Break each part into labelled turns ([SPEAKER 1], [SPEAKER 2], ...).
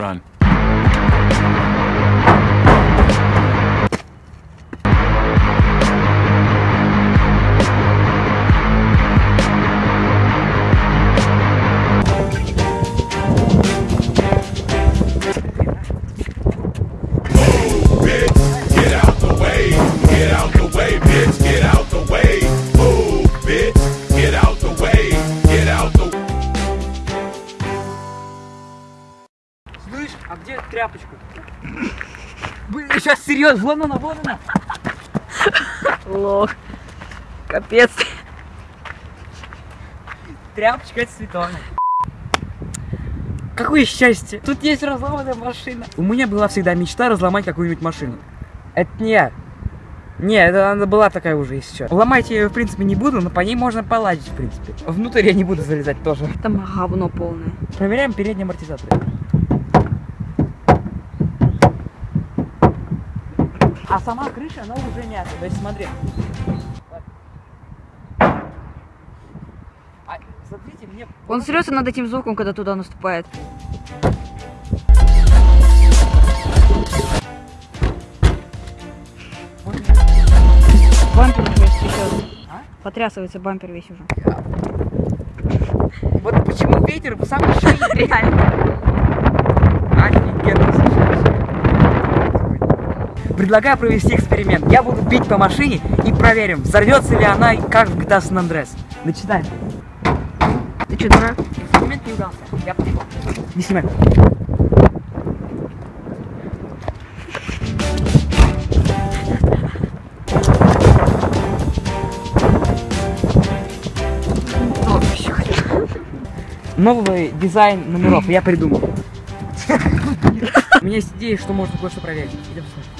[SPEAKER 1] Run.
[SPEAKER 2] Bitch, get out the way, get out the way, bitch.
[SPEAKER 3] Слышь, а где тряпочка? Блин, сейчас серьезно, вон она, вон она.
[SPEAKER 4] Лох. Капец.
[SPEAKER 3] Тряпочка это Светлана. Какое счастье! Тут есть разломанная машина. У меня была всегда мечта разломать какую-нибудь машину. Это не я. Не, это она была такая уже, если что. Ломать я ее, в принципе, не буду, но по ней можно поладить, в принципе. Внутрь я не буду залезать тоже.
[SPEAKER 4] Там говно полное.
[SPEAKER 3] Проверяем передние амортизаторы. А сама крыша, она уже мята. То есть смотри. А, смотрите, мне...
[SPEAKER 4] Он срется над этим звуком, когда туда наступает. Бампер уже трясет.
[SPEAKER 3] А?
[SPEAKER 4] Потрясывается бампер весь уже.
[SPEAKER 3] Вот почему ветер в самой шее реально. Предлагаю провести эксперимент. Я буду бить по машине и проверим, взорвется ли она, как в GTA San Andreas. Начинаем.
[SPEAKER 4] Ты что, дурак?
[SPEAKER 3] Эксперимент не удался. Я пошел. Не снимай. Новый дизайн номеров я придумал. У меня есть идея, что можно кое-что проверить. Идем смотреть.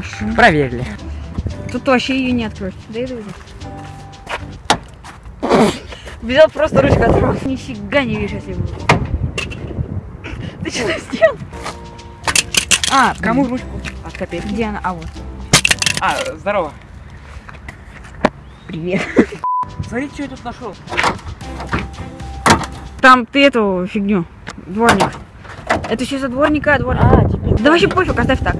[SPEAKER 4] Машина.
[SPEAKER 3] Проверили.
[SPEAKER 4] Тут вообще ее не откроешь. Да иду Взял просто ручку оторвал. Нифига не видишь, если буду. Ты что сделал?
[SPEAKER 3] А, кому ручку? От копейки.
[SPEAKER 4] Где она? А вот.
[SPEAKER 3] А, здорово.
[SPEAKER 4] Привет.
[SPEAKER 3] Смотри, что я тут нашел.
[SPEAKER 4] Там ты эту фигню. Дворник. Это еще за дворника, дворник.
[SPEAKER 3] А, теперь.
[SPEAKER 4] Да вообще пофиг, оставь так.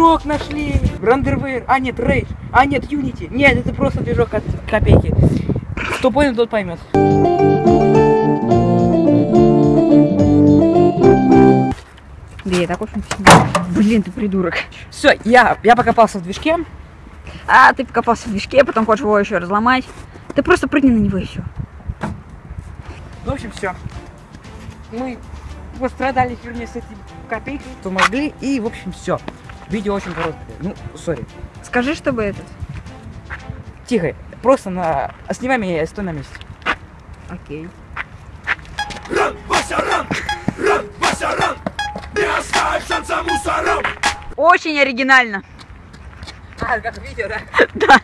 [SPEAKER 3] Движок нашли! Рандервейр. А, нет, Рейдж. А, нет, Unity. Нет, это просто движок от копейки. Кто понял, тот поймет.
[SPEAKER 4] Да я так очень Блин, ты придурок.
[SPEAKER 3] Все, я, я покопался в движке.
[SPEAKER 4] А, ты покопался в движке, потом хочешь его еще разломать. Ты просто прыгни на него и все.
[SPEAKER 3] В общем, все. Мы пострадали фигне с этим копейкой, что могли, и, в общем, все. Видео очень короткое. Ну, сори.
[SPEAKER 4] Скажи, чтобы этот.
[SPEAKER 3] Тихо. Просто на... Снимай меня, я стой на месте.
[SPEAKER 4] Окей.
[SPEAKER 2] Ран, Вася, ран! Ран, Вася, ран! Не оставь шанса мусорам!
[SPEAKER 4] Очень оригинально.
[SPEAKER 3] А, как видео, да?
[SPEAKER 4] Да.